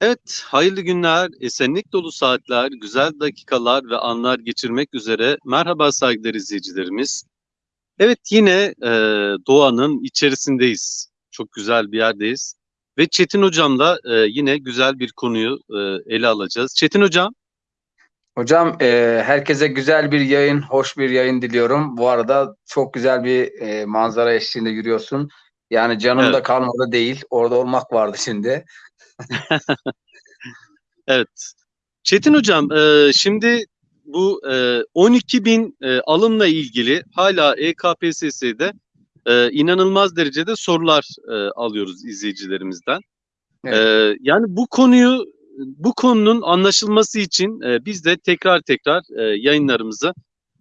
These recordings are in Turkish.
Evet, hayırlı günler, esenlik dolu saatler, güzel dakikalar ve anlar geçirmek üzere. Merhaba saygıdeğer izleyicilerimiz. Evet, yine e, doğanın içerisindeyiz. Çok güzel bir yerdeyiz. Ve Çetin Hocam'la e, yine güzel bir konuyu e, ele alacağız. Çetin Hocam, Hocam e, herkese güzel bir yayın, hoş bir yayın diliyorum. Bu arada çok güzel bir e, manzara eşliğinde yürüyorsun. Yani canımda Evet. kalmadı değil, orada olmak vardı şimdi. evet. Çetin Hocam, e, şimdi bu e, 12 bin e, alımla ilgili hala E EKPSS'de e, inanılmaz derecede sorular e, alıyoruz izleyicilerimizden. Evet. Ee, yani bu konuyu bu konunun anlaşılması için e, biz de tekrar tekrar e, yayınlarımızı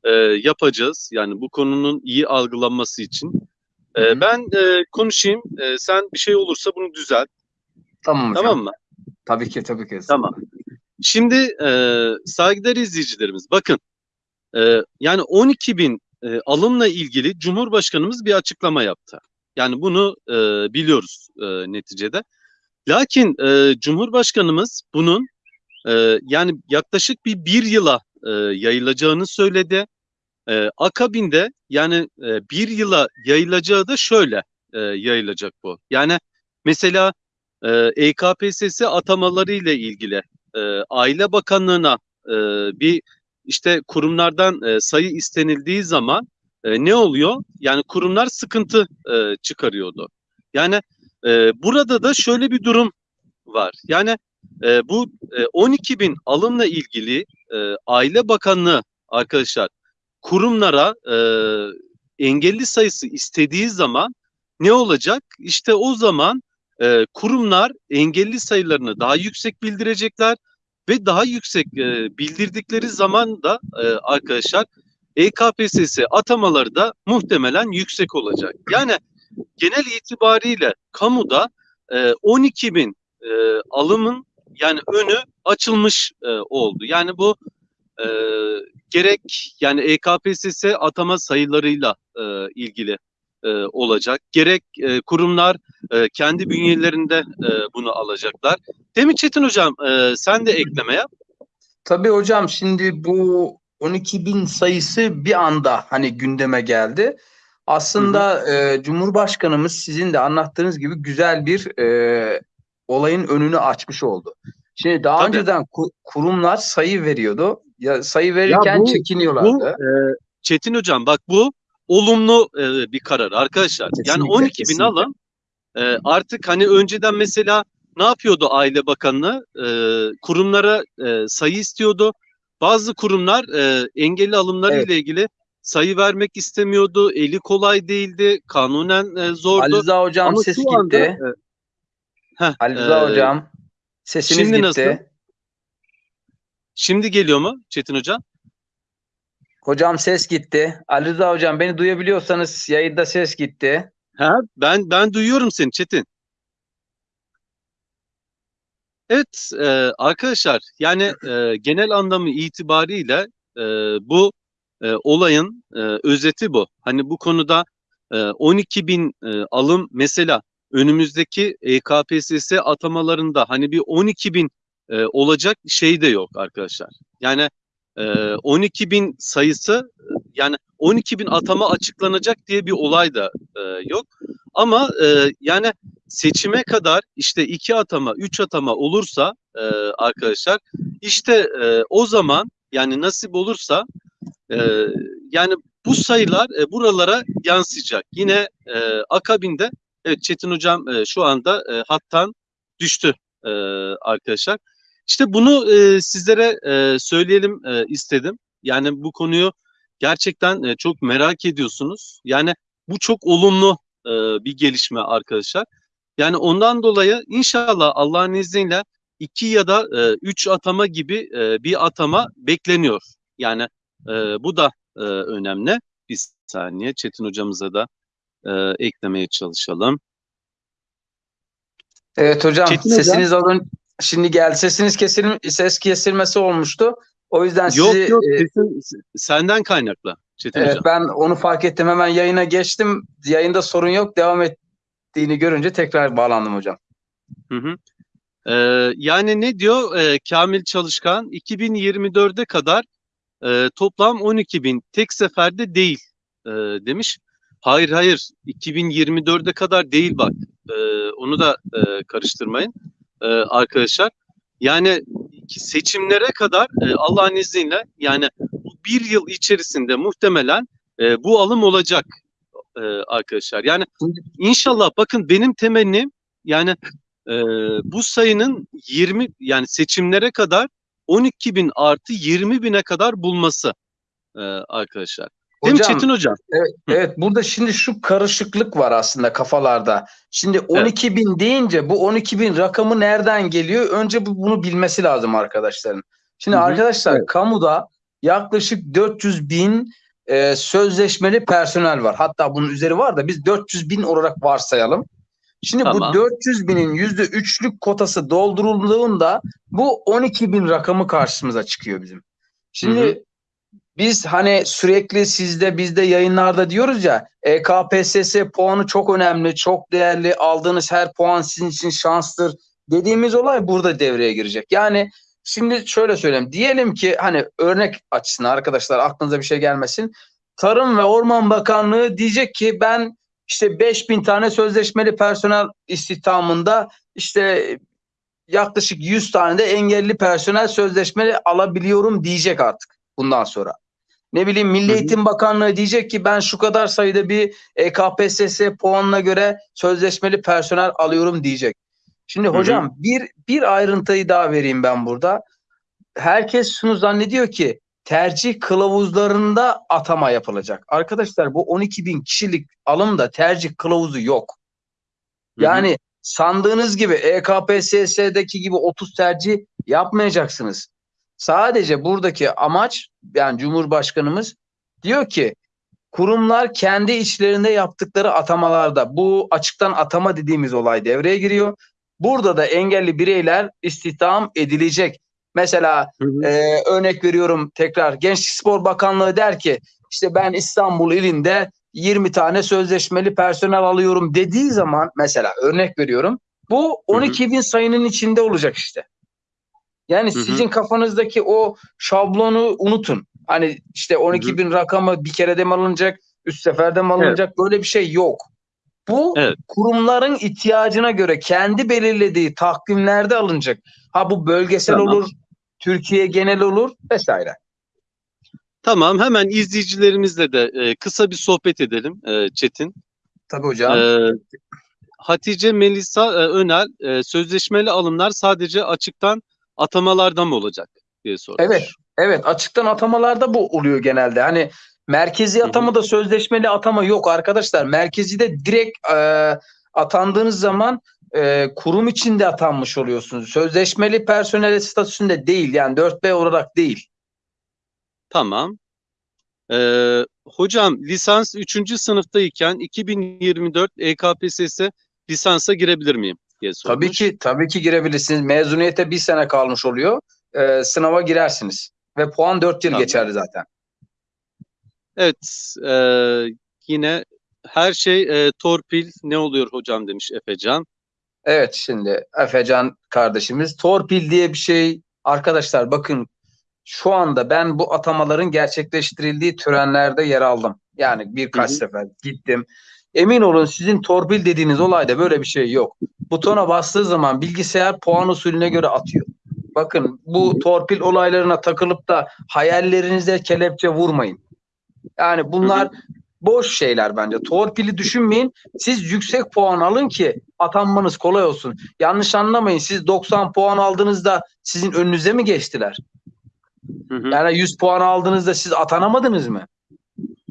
e, yapacağız. Yani bu konunun iyi algılanması için. E, ben e, konuşayım. E, sen bir şey olursa bunu düzelt. Tamam hocam. Tamam mı? Tabii ki, tabii ki. Tamam. Şimdi e, saygıdeğer izleyicilerimiz bakın. e, yani 12 bin e, alımla ilgili Cumhurbaşkanımız bir açıklama yaptı. Yani bunu e, biliyoruz e, neticede. Lakin e, Cumhurbaşkanımız bunun e, yani yaklaşık bir bir yıla e, yayılacağını söyledi. E, akabinde yani e, bir yıla yayılacağı da şöyle e, yayılacak bu. Yani mesela e, EKPSS atamaları ile ilgili e, Aile Bakanlığı'na e, bir işte kurumlardan e, sayı istenildiği zaman e, ne oluyor? Yani kurumlar sıkıntı e, çıkarıyordu. Yani e, burada da şöyle bir durum var. Yani e, bu e, 12 bin alımla ilgili e, Aile Bakanlığı arkadaşlar kurumlara e, engelli sayısı istediği zaman ne olacak? İşte o zaman e, kurumlar engelli sayılarını daha yüksek bildirecekler ve daha yüksek e, bildirdikleri zaman da e, arkadaşlar EKPSS atamaları da muhtemelen yüksek olacak. Yani genel itibariyle kamuda e, 12 bin e, alımın yani önü açılmış e, oldu. Yani bu e, gerek yani EKPSS atama sayılarıyla e, ilgili e, olacak. Gerek e, kurumlar e, kendi bünyelerinde e, bunu alacaklar. Mi Çetin Hocam? E, sen de ekleme yap. Tabii hocam şimdi bu 12 bin sayısı bir anda hani gündeme geldi. Aslında e, Cumhurbaşkanımız sizin de anlattığınız gibi güzel bir e, olayın önünü açmış oldu. Şimdi daha Tabii. önceden ku- kurumlar sayı veriyordu. Ya sayı verirken bu- çekiniyorlardı. Bu e, Çetin Hocam bak bu olumlu e, bir karar arkadaşlar. yani Kesinlikle, 12 bin alım e, artık hani önceden mesela ne yapıyordu Aile Bakanlığı? E, kurumlara e, sayı istiyordu. Bazı kurumlar e, engelli alımları Evet. ile ilgili sayı vermek istemiyordu. Eli kolay değildi. Kanunen e, zordu. Ali Rıza hocam Ama ses gitti. anda e, heh, Ali Rıza e, hocam sesiniz şimdi gitti. nasıl? Şimdi geliyor mu Çetin Hocam? Hocam ses gitti. Ali Rıza hocam beni duyabiliyorsanız yayında ses gitti. Ha, ben ben duyuyorum seni Çetin. Evet e, arkadaşlar yani e, genel anlamı itibariyle e, bu e, olayın e, özeti bu. Hani bu konuda e, 12 bin e, alım mesela önümüzdeki E EKPSS atamalarında hani bir 12 bin e, olacak şey de yok arkadaşlar. Yani 12 bin sayısı yani 12 bin atama açıklanacak diye bir olay da e, yok. Ama e, yani seçime kadar işte iki atama, üç atama olursa e, arkadaşlar işte o zaman yani nasip olursa yani bu sayılar buralara yansıyacak. Yine akabinde evet Çetin Hocam şu anda hattan düştü arkadaşlar. İşte bunu e, sizlere e, söyleyelim e, istedim. Yani bu konuyu gerçekten e, çok merak ediyorsunuz. Yani bu çok olumlu e, bir gelişme arkadaşlar. Yani ondan dolayı inşallah Allah'ın izniyle iki ya da e, üç atama gibi e, bir atama bekleniyor. Yani e, bu da e, önemli. Bir saniye Çetin hocamıza da e, eklemeye çalışalım. Evet hocam Çetin hocam. sesiniz alın. Şimdi geldi. Sesiniz kesilm ses kesilmesi olmuştu. O yüzden Yok sizi yok e, sesin senden kaynaklı Çetin evet, hocam. ben onu fark ettim. Hemen yayına geçtim. Yayında sorun yok. Devam ettiğini görünce tekrar bağlandım hocam. Hı hı. Ee, yani ne diyor Ee, Kamil Çalışkan? 2024'e kadar e, toplam 12 bin tek seferde değil e, demiş. Hayır hayır 2024'e kadar değil bak. Ee, onu da e, karıştırmayın e, arkadaşlar. Yani seçimlere kadar e, Allah'ın izniyle yani bu bir yıl içerisinde muhtemelen e, bu alım olacak e, arkadaşlar. Yani inşallah bakın benim temennim yani e, bu sayının 20 yani seçimlere kadar 12 bin artı 20 bine kadar bulması e, arkadaşlar. Değil mi Hocam, Çetin Hocam? Evet burada şimdi şu karışıklık var aslında kafalarda. Şimdi 12 bin deyince bu 12 bin rakamı nereden geliyor? Önce bu, bunu bilmesi lazım arkadaşların. Şimdi Hı hı, arkadaşlar kamuda yaklaşık 400 bin e, sözleşmeli personel var. Hatta bunun üzeri var da biz 400 bin olarak varsayalım. Şimdi Tamam. bu 400 binin %3'lük kotası doldurulduğunda bu 12 bin rakamı karşımıza çıkıyor bizim. Şimdi Hı hı. Biz hani sürekli sizde bizde yayınlarda diyoruz ya E KPSS puanı çok önemli, çok değerli. Aldığınız her puan sizin için şanstır dediğimiz olay burada devreye girecek. Yani şimdi şöyle söyleyeyim. Diyelim ki hani örnek açısından arkadaşlar aklınıza bir şey gelmesin. Tarım ve Orman Bakanlığı diyecek ki ben işte 5000 tane sözleşmeli personel istihdamında işte yaklaşık 100 tane de engelli personel sözleşmeli alabiliyorum diyecek artık bundan sonra. Ne bileyim Milli. Eğitim Bakanlığı diyecek ki ben şu kadar sayıda bir E KPSS puanına göre sözleşmeli personel alıyorum diyecek. Şimdi hocam bir bir ayrıntıyı daha vereyim ben burada. Herkes şunu zannediyor ki tercih kılavuzlarında atama yapılacak. Arkadaşlar bu 12 bin kişilik alımda tercih kılavuzu yok. Yani sandığınız gibi EKPSS'deki gibi 30 tercih yapmayacaksınız. Sadece buradaki amaç yani Cumhurbaşkanımız diyor ki kurumlar kendi içlerinde yaptıkları atamalarda bu açıktan atama dediğimiz olay devreye giriyor. Burada da engelli bireyler istihdam edilecek. Mesela Hı hı. ee, örnek veriyorum tekrar Gençlik Spor Bakanlığı der ki işte ben İstanbul ilinde 20 tane sözleşmeli personel alıyorum dediği zaman mesela örnek veriyorum bu 12 bin sayının içinde olacak işte. Yani Hı hı. sizin kafanızdaki o şablonu unutun. Hani işte 12 bin rakamı bir kerede mi alınacak, üst seferde mi alınacak böyle bir şey yok. Bu Evet. kurumların ihtiyacına göre kendi belirlediği takvimlerde alınacak. Ha bu bölgesel Tamam. olur, Türkiye genel olur vesaire. Tamam hemen izleyicilerimizle de e, kısa bir sohbet edelim e, Çetin. Tabii hocam. Ee, Hatice Melisa e, Önel e, sözleşmeli alımlar sadece açıktan atamalardan mı olacak diye sormuş. Evet. Evet açıktan atamalarda bu oluyor genelde. Hani merkezi hı. atamada sözleşmeli atama yok arkadaşlar. Merkezi de direkt e, atandığınız zaman e, kurum içinde atanmış oluyorsunuz. Sözleşmeli personel statüsünde değil yani 4B olarak değil. Tamam. Ee, hocam lisans 3. sınıftayken 2024 EKPSS lisansa girebilir miyim diye sormuş. Tabii ki tabii ki girebilirsiniz. Mezuniyete bir sene kalmış oluyor. E, sınava girersiniz. Ve puan 4 yıl Tamam. geçerli zaten. Evet e, yine her şey e, torpil ne oluyor hocam demiş Efecan. Evet şimdi Efecan kardeşimiz torpil diye bir şey arkadaşlar bakın şu anda ben bu atamaların gerçekleştirildiği törenlerde yer aldım. Yani birkaç Hı hı. sefer gittim. Emin olun sizin torpil dediğiniz olayda böyle bir şey yok. Butona bastığı zaman bilgisayar puan usulüne göre atıyor. Bakın bu torpil olaylarına takılıp da hayallerinize kelepçe vurmayın. Yani bunlar boş şeyler bence. Torpili düşünmeyin. Siz yüksek puan alın ki atanmanız kolay olsun. Yanlış anlamayın. Siz 90 puan aldığınızda sizin önünüze mi geçtiler? Hı hı. Yani 100 puan aldığınızda siz atanamadınız mı?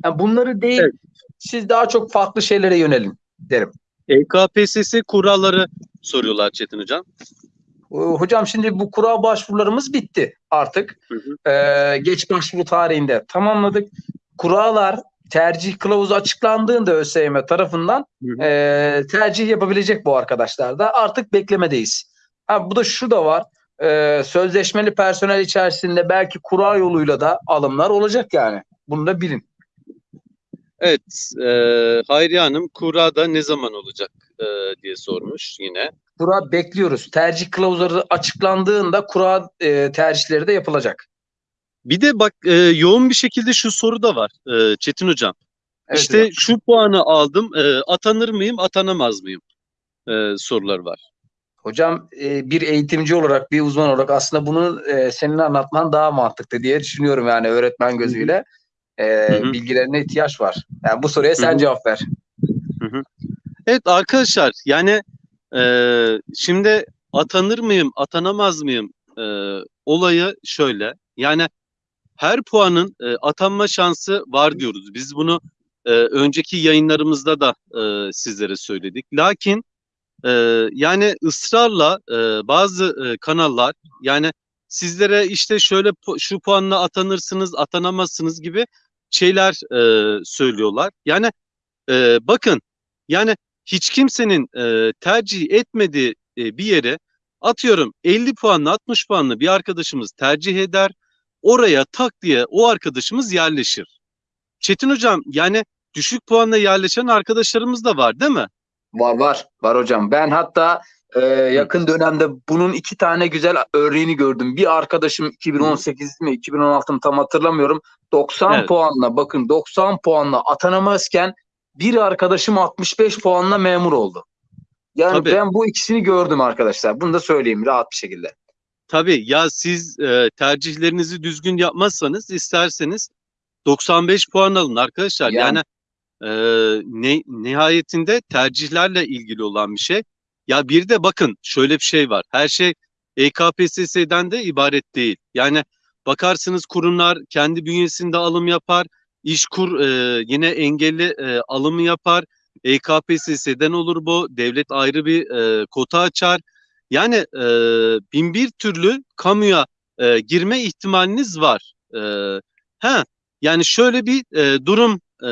Yani bunları değil. Evet. Siz daha çok farklı şeylere yönelin derim. EKPSS kuralları soruyorlar Çetin hocam. Hocam şimdi bu kura başvurularımız bitti artık. Hı hı. Ee, geç başvuru tarihinde tamamladık. Kurallar tercih kılavuzu açıklandığında ÖSYM tarafından Hı hı. e, tercih yapabilecek bu arkadaşlar da artık beklemedeyiz. Ha, bu da şu da var. e, sözleşmeli personel içerisinde belki kura yoluyla da alımlar olacak yani. Bunu da bilin. Evet, e, Hayriye Hanım kurada ne zaman olacak e, diye sormuş yine. Kura bekliyoruz. Tercih kılavuzları açıklandığında kura e, tercihleri de yapılacak. Bir de bak e, yoğun bir şekilde şu soru da var e, Çetin Hocam. Evet işte hocam. şu puanı aldım, e, atanır mıyım, atanamaz mıyım e, sorular var. Hocam e, bir eğitimci olarak, bir uzman olarak aslında bunu e, senin anlatman daha mantıklı diye düşünüyorum yani öğretmen gözüyle. E, hı. bilgilerine ihtiyaç var. Yani bu soruya sen Hı hı. cevap ver. Evet arkadaşlar yani e, şimdi atanır mıyım, atanamaz mıyım e, olayı şöyle. Yani her puanın e, atanma şansı var diyoruz. Biz bunu e, önceki yayınlarımızda da e, sizlere söyledik. Lakin e, yani ısrarla e, bazı e, kanallar yani sizlere işte şöyle pu- şu puanla atanırsınız, atanamazsınız gibi şeyler e, söylüyorlar. Yani e, bakın yani hiç kimsenin e, tercih etmediği e, bir yere atıyorum 50 puanla 60 puanla bir arkadaşımız tercih eder. Oraya tak diye o arkadaşımız yerleşir. Çetin hocam yani düşük puanla yerleşen arkadaşlarımız da var değil mi? Var var. Var hocam. Ben hatta e, yakın dönemde bunun iki tane güzel örneğini gördüm. Bir arkadaşım 2018 mi 2016 mı tam hatırlamıyorum. 90 Evet. puanla bakın 90 puanla atanamazken bir arkadaşım 65 puanla memur oldu. Yani Tabii. ben bu ikisini gördüm arkadaşlar. Bunu da söyleyeyim rahat bir şekilde. Tabii ya siz e, tercihlerinizi düzgün yapmazsanız isterseniz 95 puan alın arkadaşlar. Yani. Yani, e, ne, nihayetinde tercihlerle ilgili olan bir şey. Ya bir de bakın şöyle bir şey var. Her şey EKPSS'den de ibaret değil. Yani bakarsınız kurumlar kendi bünyesinde alım yapar. İşkur e, yine engelli e, alımı yapar. EKPSS'den olur bu. Devlet ayrı bir e, kota açar. Yani e, bin bir türlü kamuya e, girme ihtimaliniz var. E, ha, yani şöyle bir e, durum e,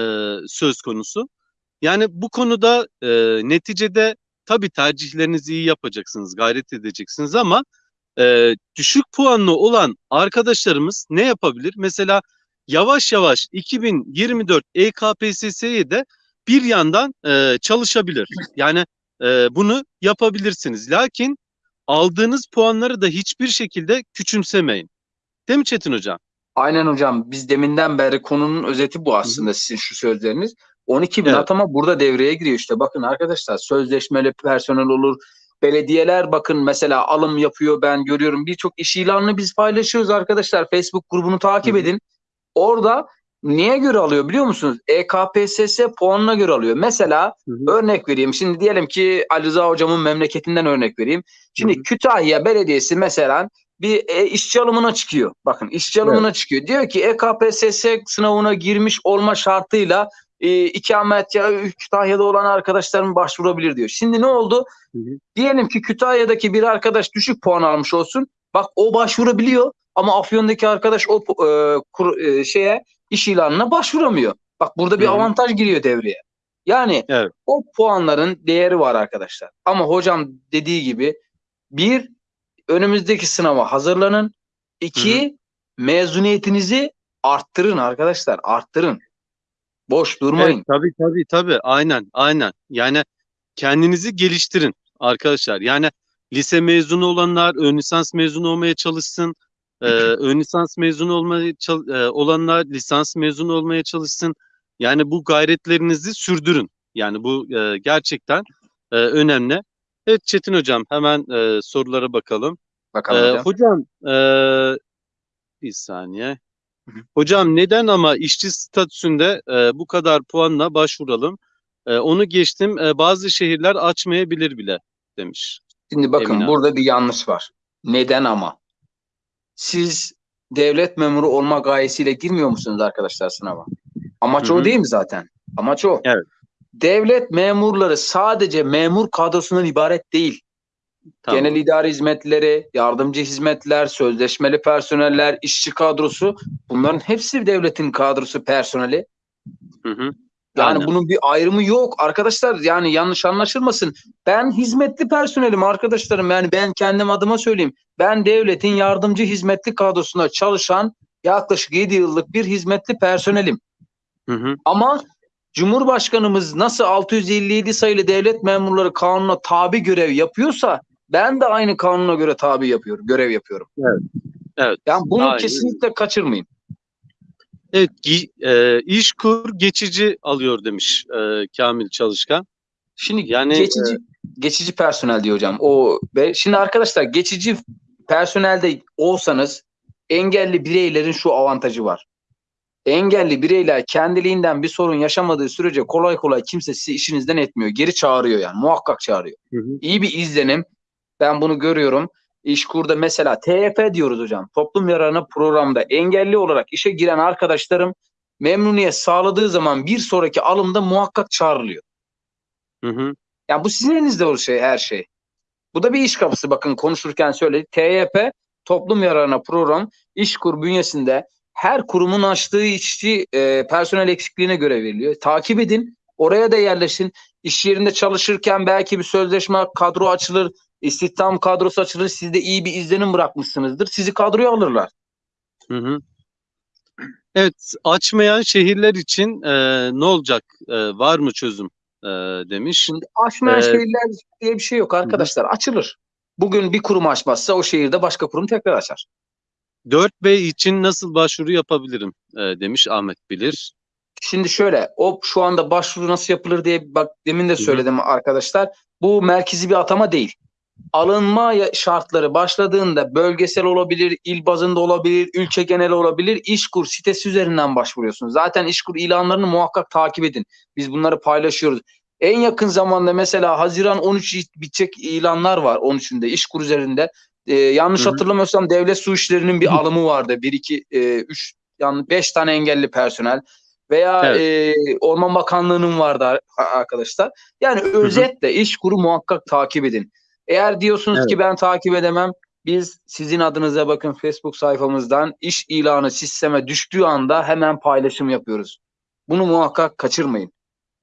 söz konusu. Yani bu konuda e, neticede tabii tercihlerinizi iyi yapacaksınız, gayret edeceksiniz ama e, düşük puanlı olan arkadaşlarımız ne yapabilir? Mesela yavaş yavaş 2024 EKPSS'ye de bir yandan e, çalışabilir. Yani e, bunu yapabilirsiniz. Lakin aldığınız puanları da hiçbir şekilde küçümsemeyin. Değil mi Çetin Hocam? Aynen hocam. Biz deminden beri konunun özeti bu aslında sizin şu sözleriniz. 12 bin Evet. atama burada devreye giriyor işte. Bakın arkadaşlar sözleşmeli personel olur. Belediyeler bakın mesela alım yapıyor ben görüyorum. Birçok iş ilanını biz paylaşıyoruz arkadaşlar. Facebook grubunu takip Hı edin. Orada niye göre alıyor biliyor musunuz? EKPSS puanına göre alıyor. Mesela Hı hı. örnek vereyim. Şimdi diyelim ki Ali Rıza hocamın memleketinden örnek vereyim. Şimdi Hı hı. Kütahya Belediyesi mesela bir e, işçi alımına çıkıyor. Bakın işçi alımına çıkıyor. Diyor ki EKPSS sınavına girmiş olma şartıyla e, ikamet ya Kütahya'da olan arkadaşlarım başvurabilir diyor. Şimdi ne oldu? Hı hı. Diyelim ki Kütahya'daki bir arkadaş düşük puan almış olsun. Bak o başvurabiliyor ama Afyon'daki arkadaş o e, kur- e, şeye iş ilanına başvuramıyor. Bak burada bir Hı hı. avantaj giriyor devreye. Yani Evet. o puanların değeri var arkadaşlar. Ama hocam dediği gibi bir önümüzdeki sınava hazırlanın. İki mezuniyetinizi arttırın arkadaşlar. Arttırın. Boş durmayın. Evet, tabii tabii tabii aynen aynen. Yani kendinizi geliştirin arkadaşlar. Yani lise mezunu olanlar ön lisans mezunu olmaya çalışsın. Ee, ön lisans mezunu olmaya e, olanlar lisans mezunu olmaya çalışsın. Yani bu gayretlerinizi sürdürün. Yani bu e, gerçekten e, önemli. Evet Çetin hocam hemen e, sorulara bakalım. Bakalım Ee, hocam. hocam ee, bir saniye. Hocam neden ama işçi statüsünde e, bu kadar puanla başvuralım? E, onu geçtim. E, bazı şehirler açmayabilir bile demiş. Şimdi bakın Emine burada bir yanlış var. Neden ama? Siz devlet memuru olma gayesiyle girmiyor musunuz arkadaşlar sınava? Amaç Hı o değil mi zaten? Amaç o. Evet. Devlet memurları sadece memur kadrosundan ibaret değil. Tamam. Genel idare hizmetleri, yardımcı hizmetler, sözleşmeli personeller, işçi kadrosu bunların hepsi devletin kadrosu personeli. Hı hı. Yani Aynen. bunun bir ayrımı yok arkadaşlar. Yani yanlış anlaşılmasın. Ben hizmetli personelim arkadaşlarım. Yani ben kendim adıma söyleyeyim. Ben devletin yardımcı hizmetli kadrosunda çalışan yaklaşık 7 yıllık bir hizmetli personelim. Hı hı. Ama Cumhurbaşkanımız nasıl 657 sayılı devlet memurları kanuna tabi görev yapıyorsa ben de aynı kanuna göre tabi yapıyorum, görev yapıyorum. Evet. Evet. Yani bunu Aynen. kesinlikle kaçırmayın. Evet, e, İşkur geçici alıyor demiş e, Kamil Çalışkan. Şimdi Yani, geçici geçici personel diyor hocam. O ve şimdi arkadaşlar geçici personelde olsanız engelli bireylerin şu avantajı var. Engelli bireyler kendiliğinden bir sorun yaşamadığı sürece kolay kolay kimse sizi işinizden etmiyor. Geri çağırıyor yani. Muhakkak çağırıyor. Hı hı. İyi bir izlenim. Ben bunu görüyorum. İşkur'da mesela TYP diyoruz hocam. Toplum yararına programda engelli olarak işe giren arkadaşlarım memnuniyet sağladığı zaman bir sonraki alımda muhakkak çağrılıyor. Hı hı. Yani bu sizin elinizde o şey her şey. Bu da bir iş kapısı bakın konuşurken söyledik. TYP toplum yararına program İşkur bünyesinde her kurumun açtığı işçi e, personel eksikliğine göre veriliyor. Takip edin. Oraya da yerleşin. İş yerinde çalışırken belki bir sözleşme kadro açılır. İstihdam kadrosu açılır. Siz de iyi bir izlenim bırakmışsınızdır. Sizi kadroya alırlar. Hı hı. Evet, açmayan şehirler için e, ne olacak? E, var mı çözüm? E, demiş. Şimdi açmayan Ee, şehirler diye bir şey yok arkadaşlar. Açılır. Bugün bir kurum açmazsa o şehirde başka kurum tekrar açar. 4B için nasıl başvuru yapabilirim? E, demiş Ahmet Bilir. Şimdi şöyle, o şu anda başvuru nasıl yapılır diye bak demin de söyledim arkadaşlar. Bu merkezi bir atama değil. Alınma şartları başladığında bölgesel olabilir, il bazında olabilir, ülke genel olabilir. İşkur sitesi üzerinden başvuruyorsunuz. Zaten İşkur ilanlarını muhakkak takip edin. Biz bunları paylaşıyoruz. En yakın zamanda mesela Haziran 13 it- bitecek ilanlar var 13'ünde İşkur üzerinde. Ee, yanlış Hı hı. hatırlamıyorsam devlet su işlerinin bir alımı vardı. 1 2 3 yani 5 tane engelli personel veya e, Orman Bakanlığı'nın vardı ar- arkadaşlar. Yani özetle iş kuru muhakkak takip edin. Eğer diyorsunuz Evet. ki ben takip edemem, biz sizin adınıza bakın Facebook sayfamızdan iş ilanı sisteme düştüğü anda hemen paylaşım yapıyoruz. Bunu muhakkak kaçırmayın.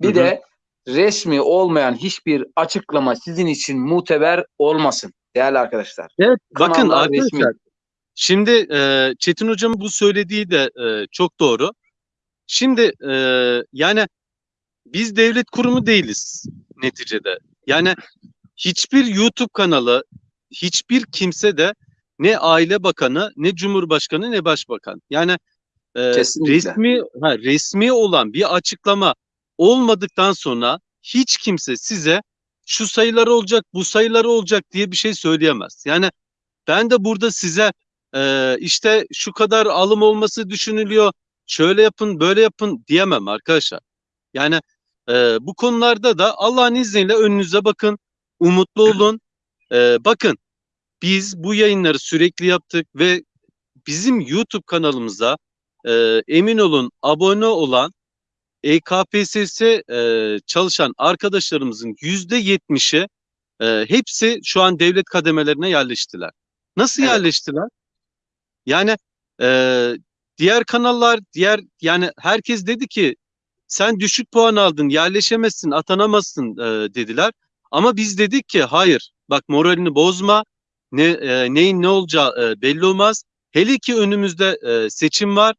Bir Hı hı. de resmi olmayan hiçbir açıklama sizin için muteber olmasın değerli arkadaşlar. Evet, bakın arkadaşlar. resmi. Şimdi e, Çetin Hocam'ın bu söylediği de e, çok doğru. Şimdi e, yani biz devlet kurumu değiliz neticede. Yani hiçbir YouTube kanalı, hiçbir kimse de ne Aile Bakanı, ne Cumhurbaşkanı, ne Başbakan. Yani e, Kesinlikle. resmi ha, resmi olan bir açıklama olmadıktan sonra hiç kimse size şu sayılar olacak, bu sayılar olacak diye bir şey söyleyemez. Yani ben de burada size e, işte şu kadar alım olması düşünülüyor, şöyle yapın, böyle yapın diyemem arkadaşlar. Yani e, bu konularda da Allah'ın izniyle önünüze bakın, umutlu olun. E, bakın biz bu yayınları sürekli yaptık ve bizim YouTube kanalımıza e, emin olun abone olan EKPSS e, çalışan arkadaşlarımızın yüzde yetmişi e, hepsi şu an devlet kademelerine yerleştiler. Nasıl Evet. yerleştiler? Yani e, diğer kanallar, diğer yani herkes dedi ki sen düşük puan aldın, yerleşemezsin, atanamazsın e, dediler. Ama biz dedik ki hayır, bak moralini bozma, ne e, neyin ne olacağı e, belli olmaz. Hele ki önümüzde e, seçim var.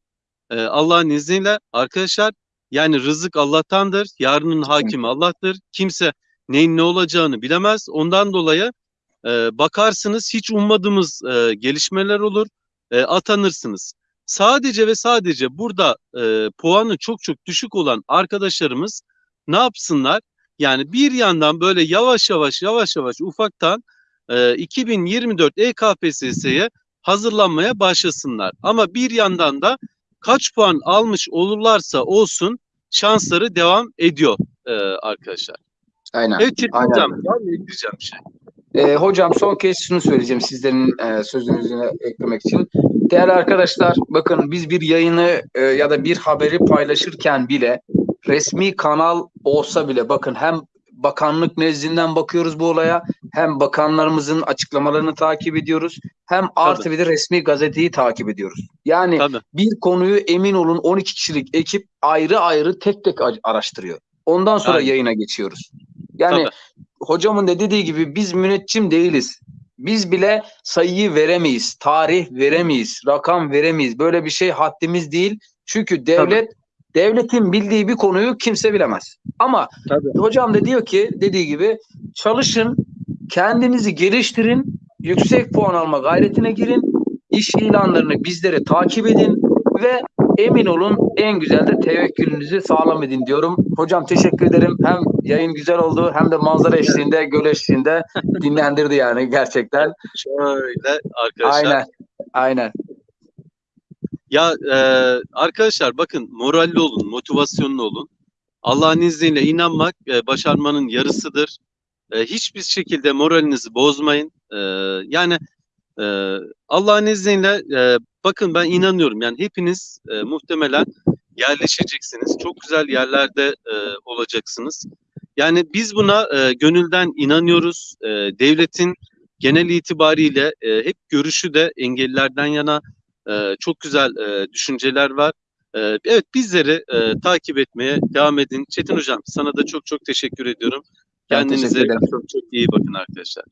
E, Allah'ın izniyle arkadaşlar yani rızık Allah'tandır. Yarının hakimi Allah'tır. Kimse neyin ne olacağını bilemez. Ondan dolayı e, bakarsınız hiç ummadığımız e, gelişmeler olur. E, atanırsınız. Sadece ve sadece burada e, puanı çok çok düşük olan arkadaşlarımız ne yapsınlar? Yani bir yandan böyle yavaş yavaş yavaş yavaş ufaktan e, 2024 EKPSS'ye hazırlanmaya başlasınlar. Ama bir yandan da kaç puan almış olurlarsa olsun şansları devam ediyor e, arkadaşlar. Aynen. Evet Çetin Aynen. Hocam var mı ekleyeceğim şey? Ee, hocam son kez şunu söyleyeceğim sizlerin e, sözünüzü eklemek için. Değerli arkadaşlar bakın biz bir yayını e, ya da bir haberi paylaşırken bile resmi kanal olsa bile bakın hem bakanlık nezdinden bakıyoruz bu olaya hem bakanlarımızın açıklamalarını takip ediyoruz hem artı bir de resmi gazeteyi takip ediyoruz. Yani Tabii. bir konuyu emin olun 12 kişilik ekip ayrı ayrı tek tek araştırıyor. Ondan sonra Aynen. yayına geçiyoruz. Yani Tabii. hocamın da dediği gibi biz müneccim değiliz. Biz bile sayıyı veremeyiz, tarih veremeyiz, rakam veremeyiz. Böyle bir şey haddimiz değil. Çünkü devlet devletin bildiği bir konuyu kimse bilemez. Ama Tabii. hocam da diyor ki dediği gibi çalışın, kendinizi geliştirin, yüksek puan alma gayretine girin, iş ilanlarını bizlere takip edin ve emin olun en güzel de tevekkülünüzü sağlam edin diyorum. Hocam teşekkür ederim. Hem yayın güzel oldu hem de manzara eşliğinde, göl eşliğinde dinlendirdi yani gerçekten. Şöyle arkadaşlar. Aynen. Aynen. Ya e, arkadaşlar bakın moralli olun, motivasyonlu olun. Allah'ın izniyle inanmak e, başarmanın yarısıdır. E, hiçbir şekilde moralinizi bozmayın. E, yani e, Allah'ın izniyle e, bakın ben inanıyorum. Yani hepiniz e, muhtemelen yerleşeceksiniz. Çok güzel yerlerde e, olacaksınız. Yani biz buna e, gönülden inanıyoruz. E, devletin genel itibariyle e, hep görüşü de engellilerden yana ee, çok güzel e, düşünceler var. Ee, evet bizleri e, takip etmeye devam edin. Çetin Hocam sana da çok çok teşekkür ediyorum. Kendinize teşekkür çok çok iyi bakın arkadaşlar.